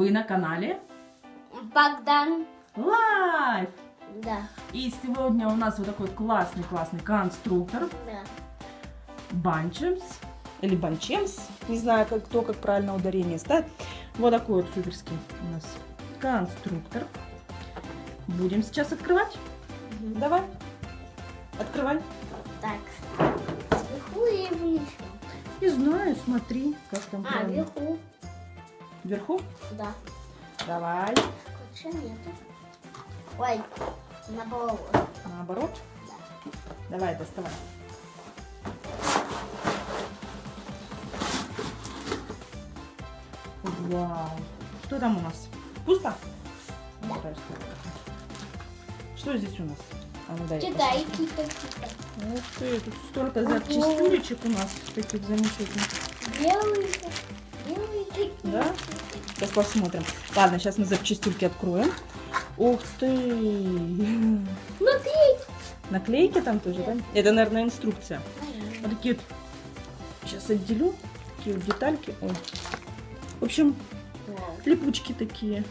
Вы на канале Богдан Life! Да. И сегодня у нас вот такой классный-классный конструктор Да. Bunchems или Bunchems, не знаю, как, кто как правильно ударение ставит. Вот такой вот суперский у нас конструктор. Будем сейчас открывать. Давай, открывай. Так. Сверху и вниз. Не знаю, смотри, как там А, правильно. вверху. Вверху? Да. Давай. Скотча нету. Ой, наоборот. Наоборот. Давай, доставай. Вау. Что там у нас? Пусто? Ну, дай, что здесь у нас? А ну дай. кита, кита. Ух ты, тут столько запчастюлечек у нас таких замечательных. Такие. Да? Сейчас посмотрим. Ладно, сейчас мы запчастюльки откроем. Ух ты! Смотри. Наклейки там тоже, да? Это, наверное, инструкция. Вот такие вот. Сейчас отделю. Такие вот детальки. Ой. В общем, липучки такие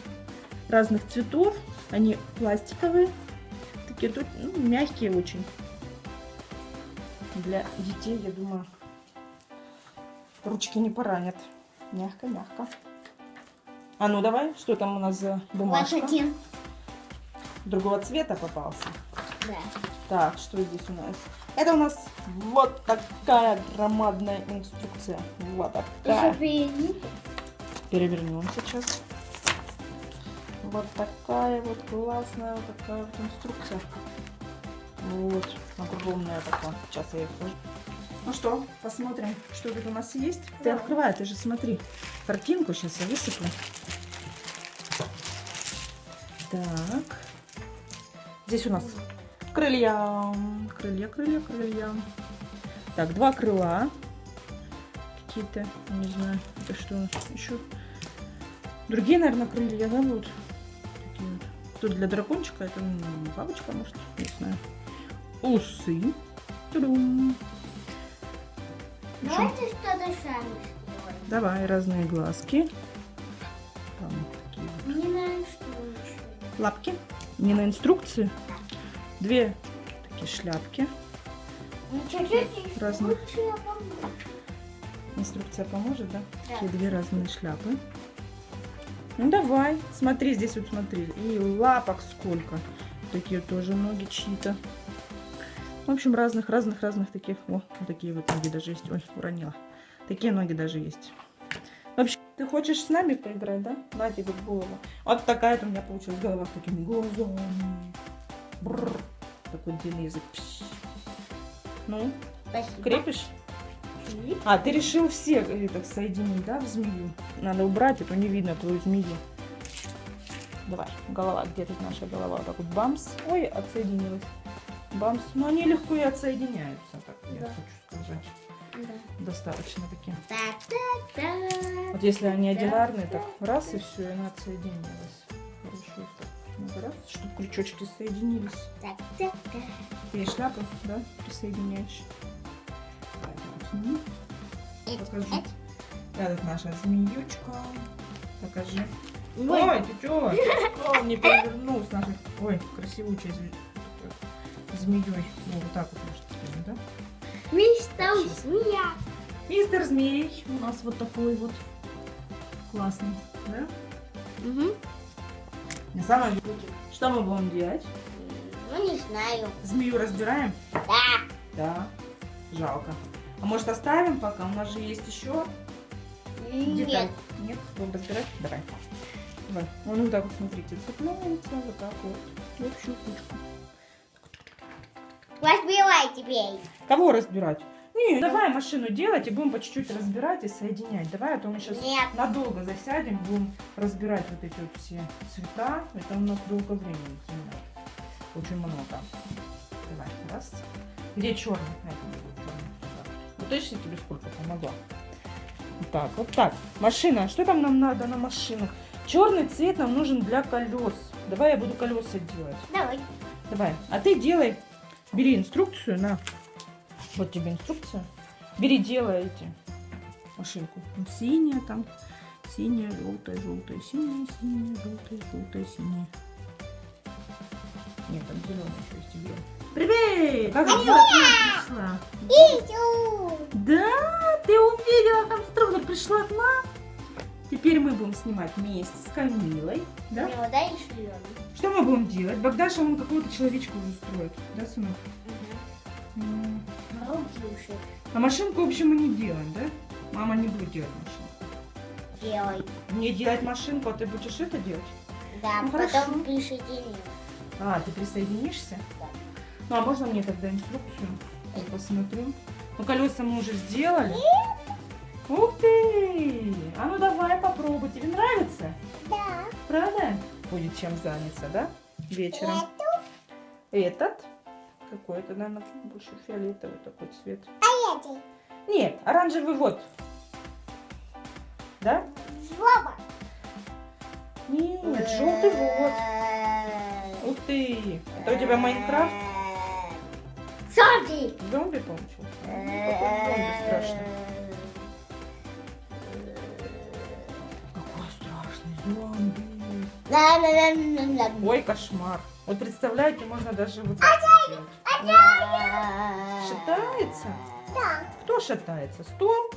разных цветов. Они пластиковые. Такие тут ну, мягкие очень. Для детей, я думаю, ручки не поранят. Мягко-мягко. А ну давай, что там у нас за Вот бумажка? один. Другого цвета попался. Да. Так, что здесь у нас? Это у нас вот такая громадная инструкция. Вот такая. Перевернем сейчас. Вот такая вот классная вот такая вот инструкция. Вот, огромная такая. Сейчас я ее сложу. Ну что, посмотрим, что тут у нас есть. Ты Да. открывай, ты же смотри. Картинку сейчас я высыплю. Так. Здесь у нас крылья. Крылья, крылья, крылья. Так, два крыла. Какие-то, не знаю, это что еще. Другие, наверное, крылья, да, будут? Такие вот. Тут для дракончика, это бабочка, может, не знаю. Усы. Тудум. Давайте что-то сами сделаем. Давай, разные глазки. Там такие вот Не что лучше. лапки. Не на инструкции. Две такие шляпки. Ну, чуть-чуть Разных. помню. Инструкция поможет, да? Да. Такие две разные шляпы. Ну давай, смотри, здесь вот смотри. И лапок сколько. Такие тоже ноги чьи-то. В общем, разных, разных, разных таких. О, вот такие вот ноги даже есть. Ой, уронила. Такие ноги даже есть. В общем, ты хочешь с нами поиграть, да? На тебе голову. Вот такая вот у меня получилась голова с такими глазами. Бррр. Такой длинный язык. Пш. Ну, Спасибо. крепишь? А, ты решил все так соединить, да, в змею? Надо убрать, это не видно твою змею. Давай, голова, где тут наша голова? Вот так вот бамс. Ой, отсоединилась. Бамс. Ну, они легко и отсоединяются, так я Да. хочу сказать. Да. Достаточно такие. Вот если они одинарные, так раз и все, и она отсоединилась. Хорошо. Надо раз, чтобы крючочки соединились. Ты шляпы, да, присоединяешь. Так, вот сними. Эт, Покажи. эт. Это наша змеючка. Покажи. Ой. Ой, ты чё? Он не нашей... Ой, красивучей зме... змеей. Ну, вот так вот можно сказать, да? Мистер Змея. Мистер Змей у нас вот такой вот классный, да? Угу. На самом деле, что мы будем делать? Ну, не знаю. Змею разбираем? Да. Да. Жалко. А может оставим пока? У нас же есть еще. Нет. Нет? Будем разбирать? Давай. Давай. Он вот так вот, смотрите, цепляется вот так вот. В общую кучку. Разбивай теперь. Кого разбирать? Не, давай машину делать и будем по чуть-чуть разбирать и соединять. Давай, а то мы сейчас Нет. надолго засядем, будем разбирать вот эти вот все цвета. Это у нас долго времени занимает. Очень много. Давай, раз. Где черный? Вот точно тебе сколько помогла? Вот так, вот так. Машина. Что там нам надо на машинах? Черный цвет нам нужен для колес. Давай я буду колеса делать. Давай. Давай. А ты делай. Бери инструкцию на. Вот тебе инструкция. Бери, делай эти машинку. Синяя там. Синяя, желтая, желтая, синяя, синяя, желтая, желтая, синяя. Нет, там зеленая еще есть зеленая. Привет! Как дела? Ты пришла? Да, ты увидела конструктор, пришла к нам. Теперь мы будем снимать вместе с Камилой. Да? Мне вот дай шлем. Что мы будем делать? Богдаша, он какого-то человечка уже строит. Да, сынок? М. Руки А машинку, в общем, мы не делаем, да? Мама не будет делать машинку. делай. Не делать машинку, а ты будешь это делать? Да, Ну, потом хорошо. А, ты присоединишься? Да. Ну, а можно мне тогда инструкцию? Я посмотрю. Ну, колеса мы уже сделали. Ух ты! А ну давай попробуй. Тебе нравится? Да. Правда? Будет чем заняться, да? Вечером. Этот? Какой это, наверное, больше фиолетовый такой цвет. А эти? Нет, оранжевый вот. Да? Злоба. Нет, желтый вот. Ух ты! Это у тебя Майнкрафт? Зомби. Зомби получился? Ну, Какой зомби страшный. Ой, кошмар. Вот представляете, можно даже вот так. Шатается? Да. Кто шатается? Стол?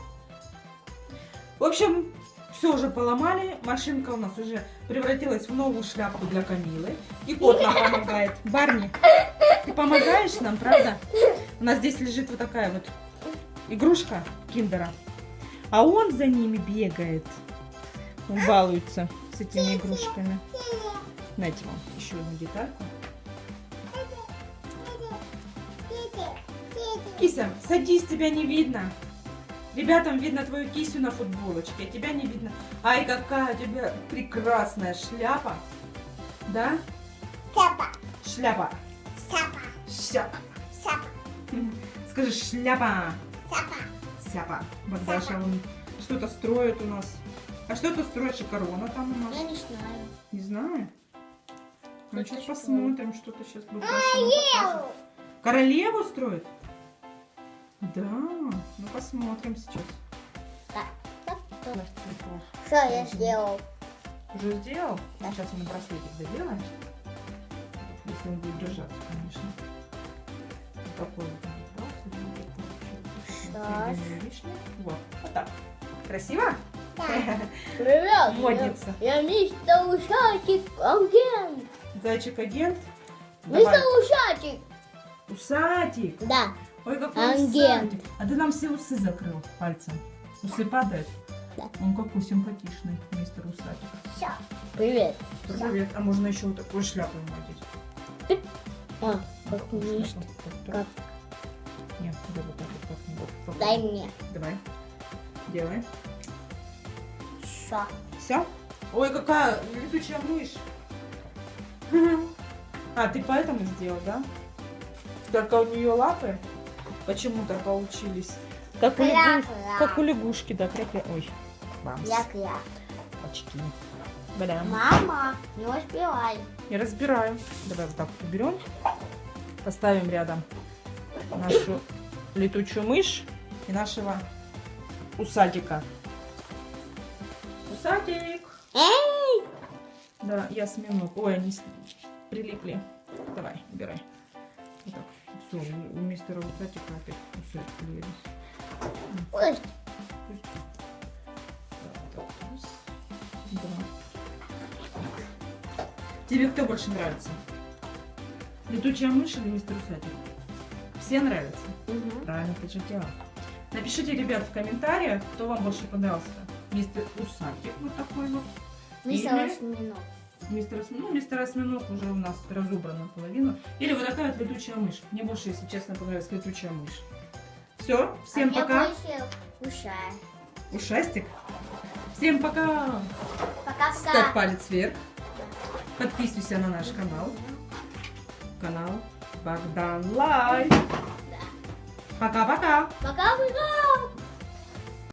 В общем, все уже поломали. Машинка у нас уже превратилась в новую шляпку для Камилы. И кот нам помогает. Барни, ты помогаешь нам, правда? У нас здесь лежит вот такая вот игрушка киндера. А он за ними бегает. Он балуется этими игрушками. Знаете вам еще одну детальку. Кися, садись, тебя не видно. Ребятам видно твою кисю на футболочке, а тебя не видно. Ай, какая у тебя прекрасная шляпа. Да? Сапа. Шляпа. Сапа. Шляпа. Сапа. Скажи шляпа. Сапа. Сяпа. Богдаша, он что-то строит у нас. А что ты строишь, и корона там у нас? Я не знаю. Не знаю. Ну, Что-то сейчас что? посмотрим, что-то сейчас нам покажет. Королеву строит? Да, ну посмотрим сейчас. Что я сделал? Уже сделал? Сейчас мы браслетик доделаем. Если он будет держаться, конечно. Вот такой вот будет лишнее. Вот, вот так. Красиво? Привет. Модница. Я, я мистер Ушатик агент. Зайчик-агент. Мистер Давай. Ушатик. Усатик. Да. Ой, какой Агент. усатик. А ты нам все усы закрыл пальцем. Усы падают? Да. Он какой симпатичный, мистер Усатик. Все. Привет. Привет. А можно еще вот такую шляпу ему одеть? А, как Такую мист. шляпу. Так, Как? Нет, да вот так. Вот. Дай мне. Давай. Делай. Все. Все? Ой, какая летучая мышь. А, ты поэтому сделал, да? Только у нее лапы почему-то получились. Как у, лягу- как у лягушки, да, кря Ой, бамс. Я-я. Очки. Блям. Мама, не успевай. Я разбираю. Давай вот так уберем. Поставим рядом нашу летучую мышь и нашего усатика. Усатик. Эй! Да, я осьминог. Ой, они прилипли. Давай, убирай. Вот так. Все, у мистера усатика опять усы появились. Ой. Тебе кто больше нравится? Летучая мышь или мистер усатик? Все нравятся? Мгм. Правильно ты же делал. Напишите, ребят, в комментариях, кто вам больше понравился. Мистер Усатик, вот такой вот. Мистер Или- Осьминог. Мистер, Ос- ну, мистер Осьминог уже у нас разобран наполовину. Или вот такая вот летучая мышь. Мне больше, если честно, понравилась летучая мышь. Все, всем а пока. ушай. Ушастик. Всем пока. Пока-пока. Ставь палец вверх. Подписывайся на наш канал. Канал Богдан Лайв. Пока-пока. Пока-пока.